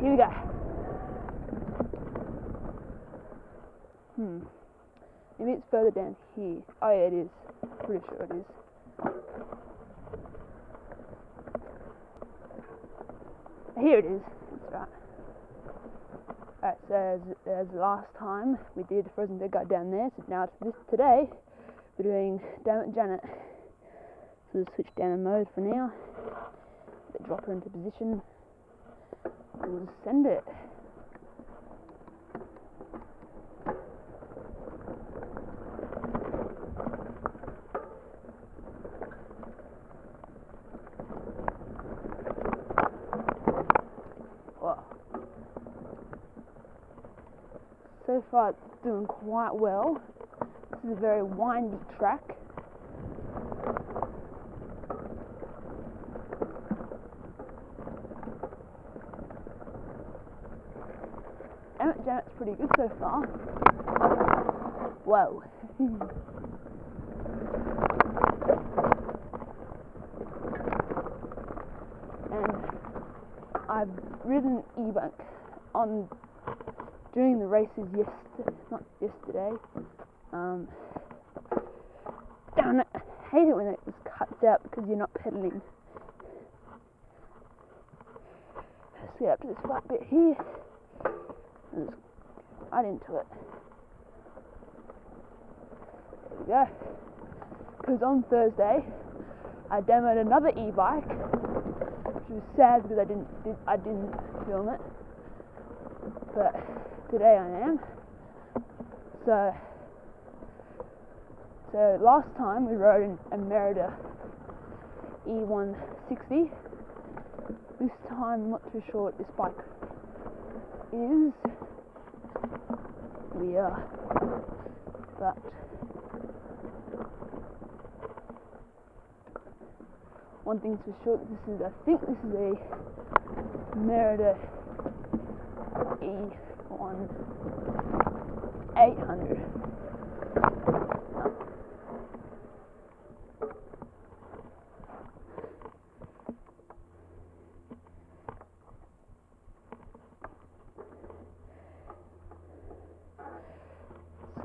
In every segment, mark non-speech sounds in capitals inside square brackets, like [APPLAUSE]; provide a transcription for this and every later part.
Here we go. Hmm. Maybe it's further down here. Oh yeah, it is. Pretty sure it is. Here it is. That's right. Alright, so as, as last time we did Frozen Dead Guy down there, so now this today we're doing Damn It Janet. So we'll switch down mode for now. Drop her into position. We'll send it. So far it's doing quite well. This is a very windy track. Damn It Janet's pretty good so far. Whoa. [LAUGHS] and I've ridden e-bike on during the races yesterday, not yesterday. Um, damn it, I hate it when it just cuts out because you're not pedaling. Let's get up to this flat bit here and just right into it. There we go. Because on Thursday, I demoed another e-bike, which was sad because I didn't did, I didn't film it, but today I am. So, so last time we rode in a Merida E160. This time, I'm not too sure what this bike is. We are, but one thing's for sure. This is, I think, this is a Merida E on 800.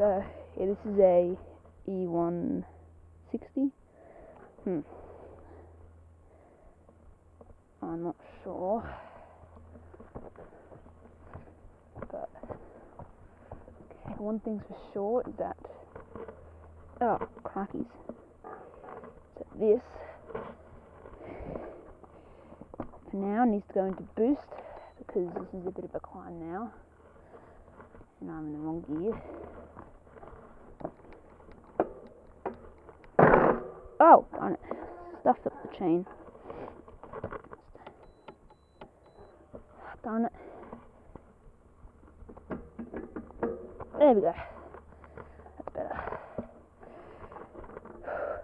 So, yeah, this is a E160. Hmm. I'm not sure. But okay, one thing's for sure is that oh crackies. So this for now needs to go into boost because this is a bit of a climb now. And I'm in the wrong gear. Oh, darn it. Stuffed up the chain. Darn it. There we go. That's better.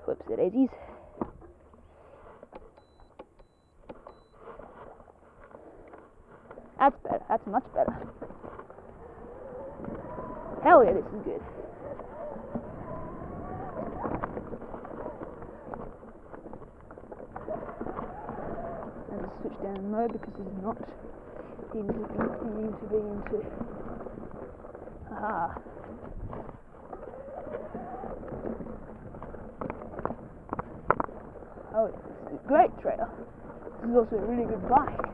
Whoops, the daisies. That's better. That's much better. Hell yeah, this is good. I just because he's not into, into, to be into Ah. Oh, it's a great trail. This is also a really good bike.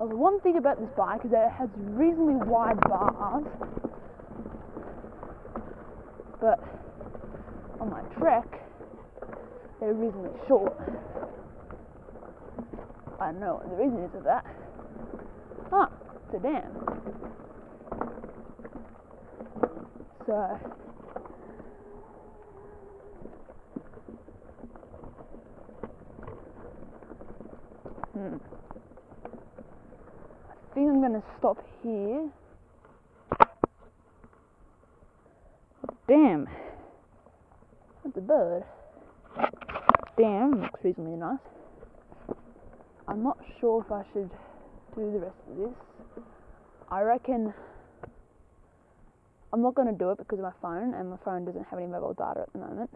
Oh, the one thing about this bike is that it has reasonably wide bars but on my trek, they're reasonably short. I don't know what the reason is of that. Ah, it's a dam. So, hmm. Going to stop here. Damn. That's a bird. Damn, looks reasonably nice. I'm not sure if I should do the rest of this. I reckon I'm not going to do it because of my phone, and my phone doesn't have any mobile data at the moment.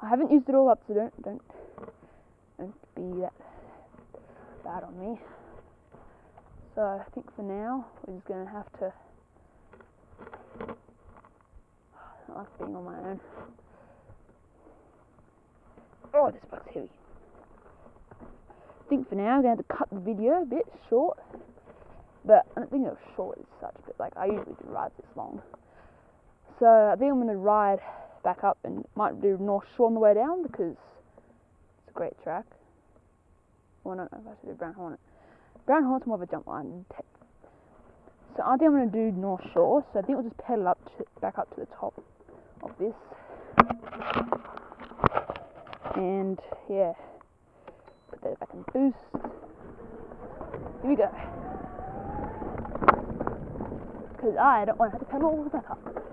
I haven't used it all up, so don't don't don't be that bad on me. So I think for now we're just going to have to. I like being on my own. Oh, this bug's heavy. I think for now I'm going to have to cut the video a bit short. But I don't think it was short as such, but like I usually do rides this long. So I think I'm going to ride back up and might do North Shore on the way down because it's a great track. Well, I don't know if I should do Brown Hornet. Brown Hornet's more of a jump line. So I think I'm going to do North Shore. So I think we'll just pedal up to, back up to the top of this. And yeah, put that back in boost. Here we go. Because I don't want to have to pedal all the way back up.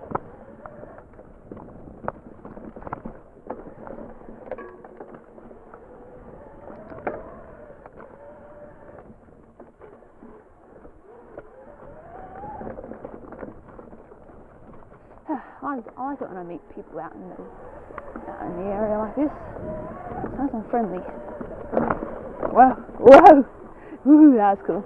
I, I like it when I meet people out in the out in the area like this. It's nice and friendly. Whoa, whoa, ooh, that's cool.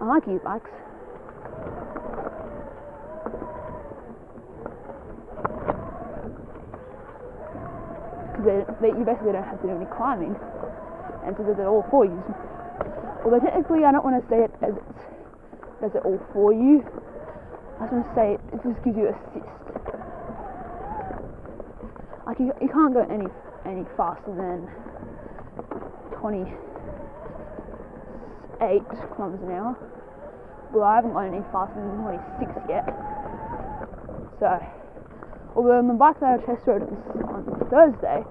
I like e-bikes. Because they, they, you basically don't have to do any climbing, and so does it all for you. Although technically, I don't want to say it as it does it all for you. I just want to say it, it just gives you assist. Like you, you can't go any any faster than 28 kilometers an hour. Well, I haven't gone any faster than 26 yet. So, although on the bike that I test rode on Thursday,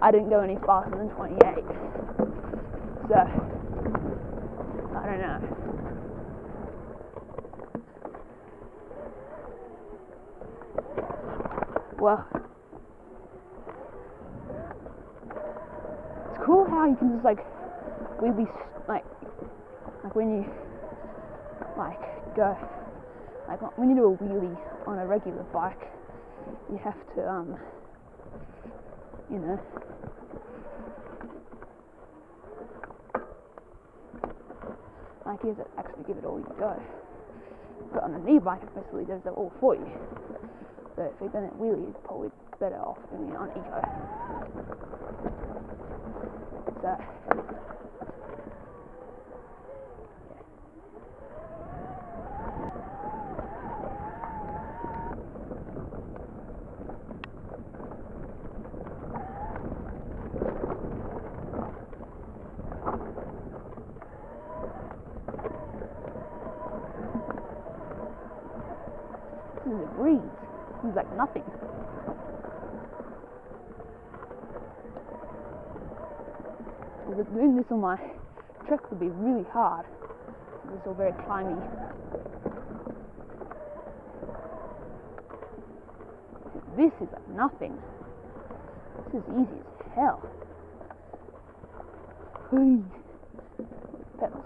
I didn't go any faster than 28. So, I don't know. It's cool how you can just like really like like when you like go like when you do a wheelie on a regular bike, you have to um you know like have to actually give it all you go. But on an e-bike, it basically does it all for you. So if you're going to wheelie, you're probably better off doing it on eco. So Breeze. This like nothing. Because doing this on my trek would be really hard. It's all very climby. This is like nothing. This is easy as hell. Hey. Pedals.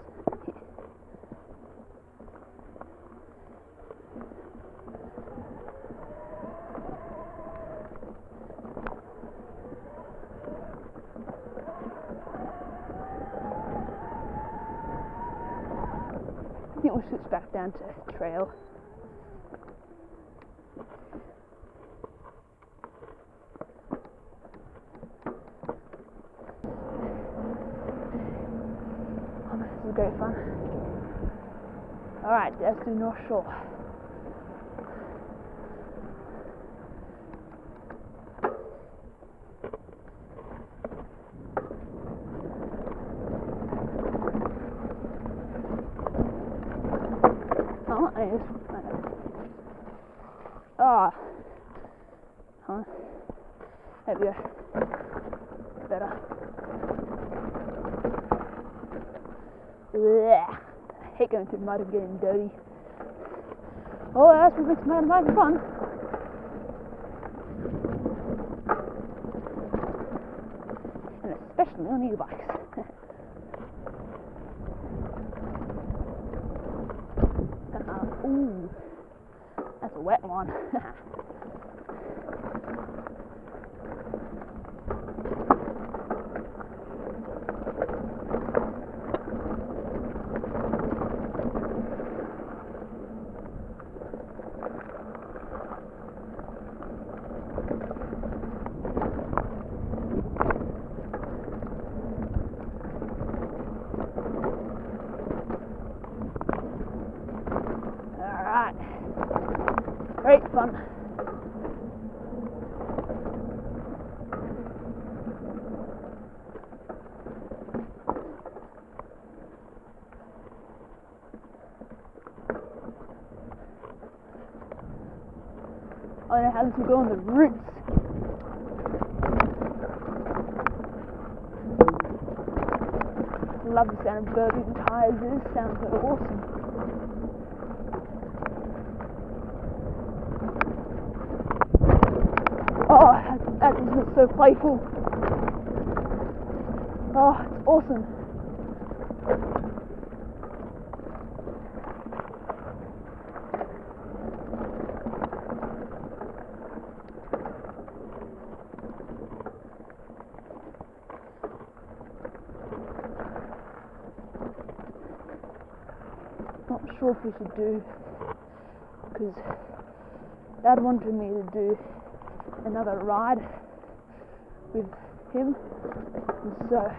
I think we'll switch back down to trail. Oh, this is great fun. Alright, let's do North Shore. Oh, I just. Ah. Huh? There we go. Better. Blech. I hate going through mud and getting dirty. Oh, that's what makes mountain biking fun. something on e-bikes. Ooh, that's a wet one. [LAUGHS] Alright. Great fun. This will go on the roots. Love the sound of burping tires. This sounds so awesome. Oh, that, that just so playful. Oh, it's awesome. Not sure if we should do because Dad wanted me to do another ride with him, and so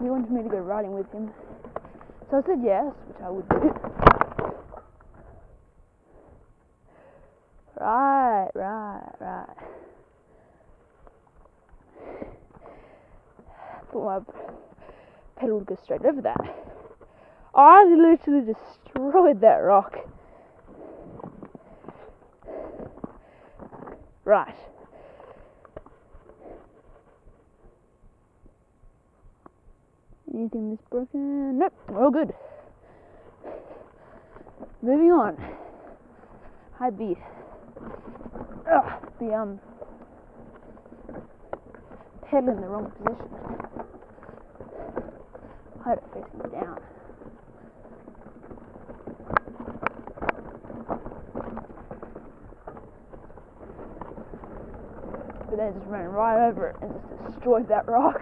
he wanted me to go riding with him. So I said yes, which I would do. Right, right, right. Thought my pedal would go straight over that. I literally destroyed that rock. Right. Anything that's broken? Nope, we're all good. Moving on. I'd be, ugh, be um, pedal in the wrong position. I had it facing down. But then it just ran right over it and just destroyed that rock.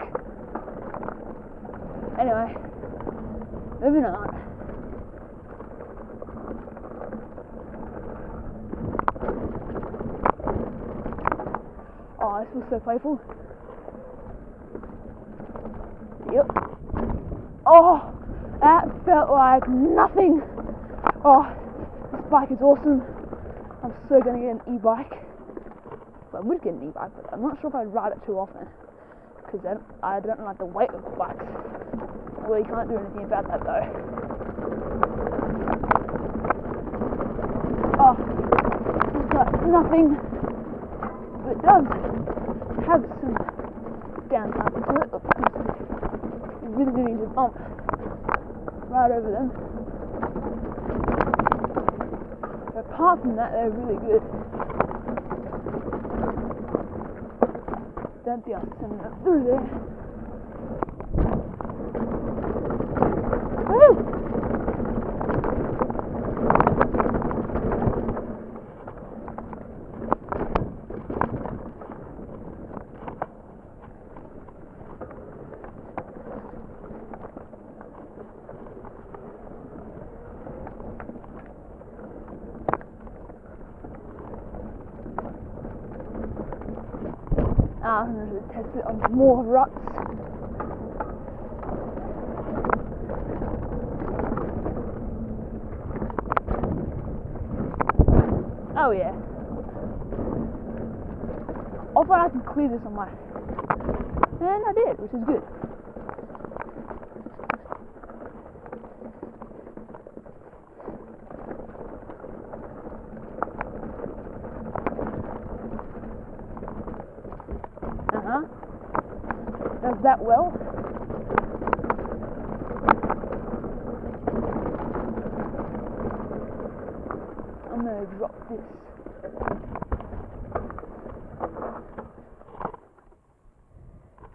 Anyway, moving on. Oh, this was so playful. Yep. Oh, that felt like nothing. Oh, this bike is awesome. I'm so gonna get an e-bike. I would get an e-bike, but I'm not sure if I'd ride it too often because I don't, I don't like the weight of the bikes. Well, you can't do anything about that though. Oh, it's got nothing, but does have some downside to it. Really need to bump right over them. But apart from that, they're really good. Don't be on sending it through there. Woo! Ah, Test it on more ruts. Oh yeah. I thought I could clear this on my and I did, which is good. Uh huh. Does that well? I'm gonna drop this.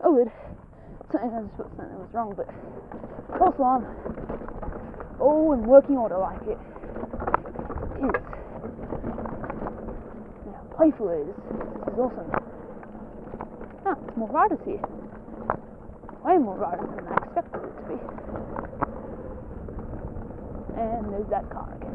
Oh, good. something I just thought something was wrong, but false alarm. All in working order like it is. Now, playful it is. This is awesome. Ah, there's more riders here. Way more riders than I expected it to be. And there's that car again.